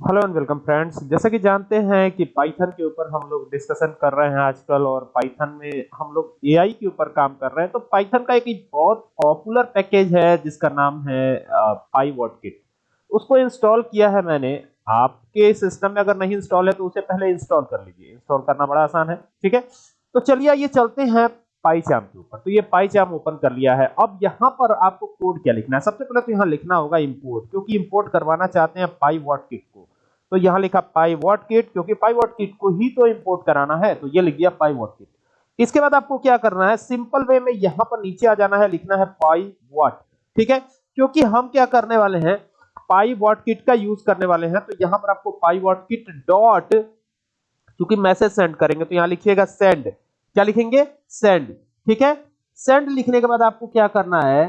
Hello and welcome friends जैसा कि जानते हैं कि पाइथन के ऊपर हम लोग डिस्कशन कर रहे हैं आजकल और पाइथन में हम लोग एआई के ऊपर काम कर रहे हैं। तो पाइथन का एक बहुत पॉपुलर पैकेज है, जिसका नाम है पाईवॉट किट उसको इंस्टॉल किया है मैंने। आपके सिस्टम में अगर नहीं इंस्टॉल है तो उसे पहले इंस्टॉल कर लीजिए। इंस्टॉल करना बड़ा आसान है, ठीक है? तो चलिए ये चलते हैं पाईचाम के ऊपर। तो ये पाईचाम ओपन कर लिया है। अब यहाँ पर आपको कोड क्या लिखना है? सबसे पहले तो यहाँ लिखना होगा इम्पोर्ट क्योंकि इम्पोर्ट करवाना चाहते हैं पाई वॉट किट तो यहाँ लिखा पाई वॉट किट, क्योंकि पाई वॉट किट को ही तो इंपोर्ट कराना है तो ये लिख दिया पाई वॉट किट। इसके बाद आपको क्या करना है सिंपल वे में यहाँ पर नीचे आ जाना है, लिखना है पाई वॉट, ठीक है? क्योंकि हम क्या करने वाले हैं, पाई वॉट किट का यूज़ करने वाले हैं तो यहाँ पर आपको पाई वॉट किट डॉट क्योंकि मैसेज सेंड करेंगे तो यहाँ लिखिएगा सेंड क्या लिखेंगे? सेंड ठीक है? सेंड लिखने के बाद आपको क्या करना है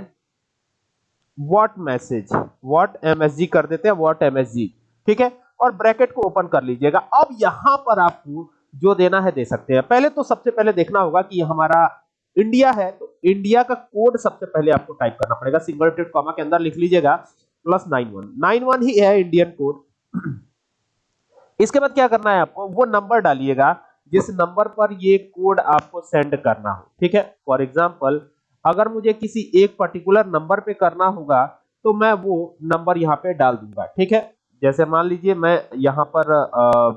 वॉट मैसेज वॉट एमएसजी कर देते हैं वॉट एमएसजी ठीक है? और ब्रैकेट को ओपन कर लीजिएगा। अब यहाँ पर आपको जो देना है दे सकते हैं। पहले तो सबसे पहले देखना होगा कि हमारा इंडिया है तो इंडिया का कोड सबसे पहले आपको टाइप करना पड़ेगा। सिंगल टेड कॉमा के अंदर लिख लीजिएगा, plus nine one. Nine one ही है इंडियन कोड। इसके बाद क्या करना है आपको? वो नंबर डालिएगा, जिस नंबर पर ये कोड आपको सेंड करना हो। ठीक है? फॉर एग्ज़ाम्पल अगर मुझे किसी एक पर्टिकुलर नंबर पे करना होगा तो मैं वो नंबर यहाँ पे डाल दूँगा। ठीक है? जैसे मान लीजिए मैं यहाँ पर आ,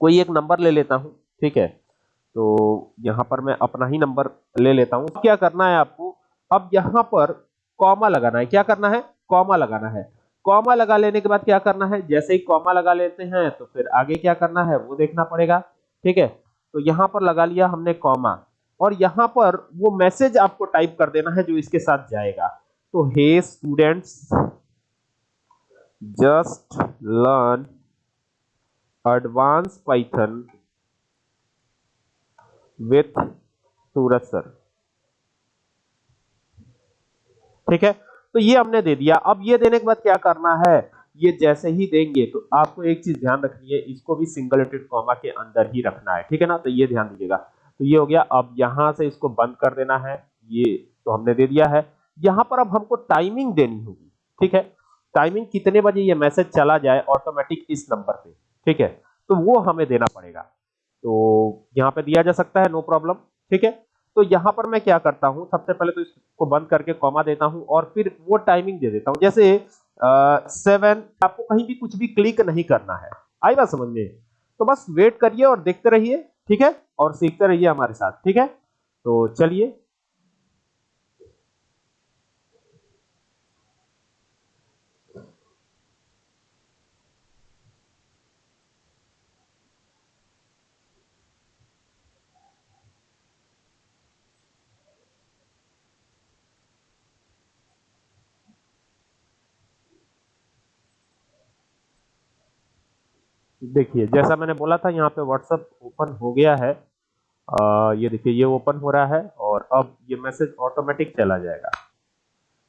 कोई एक नंबर ले लेता हूँ ठीक है? तो यहाँ पर मैं अपना ही नंबर ले लेता हूँ। क्या करना है आपको? अब यहाँ पर कॉमा लगाना है। क्या करना है? कॉमा लगाना है। कॉमा लगा लेने के बाद क्या करना है? जैसे ही कॉमा लगा लेते हैं तो फिर आगे क्या करना है? वो देखना पड़ेगा ठीक है? तो यहाँ पर लगा लिया हमने कॉमा। और यहाँ पर वो मैसेज आपको टाइप कर देना है जो इसके साथ जाएगा। तो hey students just learn advance Python with Suraj sir ठीक है? तो ये हमने दे दिया। अब ये देने के बाद क्या करना है? ये जैसे ही देंगे तो आपको एक चीज़ ध्यान रखनी है, इसको भी सिंगल रेटेड कॉमा के अंदर ही रखना है। ठीक है ना? तो ये ध्यान दीजिएगा। तो ये हो गया। अब यहाँ से इसको बंद कर देना है। ये तो हमने दे दिया है। यहाँ पर अब हमको टाइमिंग देनी होगी। ठीक है? टाइमिंग कितने बजे ये मैसेज चला जाए ऑटोमेटिक इस नंबर पे, ठीक है? तो वो हमें देना पड़ेगा। तो यहाँ पे दिया जा सकता है नो प्रॉब्लम ठीक है? तो यहाँ पर मैं क्या करता हूँ, सबसे पहले तो इसको बंद करके कॉमा देता हूँ और फिर वो टाइमिंग दे देता हूँ। जैसे सेवन आपको कहीं भी कुछ भी क्लिक नहीं करना है। आई बात समझ में? तो बस वेट करिए और देखते रहिए, ठीक है? और सीखते रहिए हमारे साथ, ठीक है? तो चलिए देखिए जैसा मैंने बोला था यहाँ पे व्हाट्सअप ओपन हो गया है। आ, ये देखिए ये ओपन हो रहा है और अब ये मैसेज ऑटोमेटिक चला जाएगा।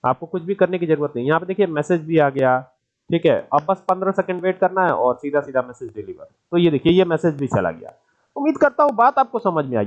आपको कुछ भी करने की ज़रूरत नहीं। यहाँ पे देखिए मैसेज भी आ गया ठीक है? अब बस 15 सेकंड वेट करना है और सीधा सीधा मैसेज डिलीवर तो ये देखिए ये मैसेज भी चला गया। उम्मीद करता हूँ बात आपको समझ में आई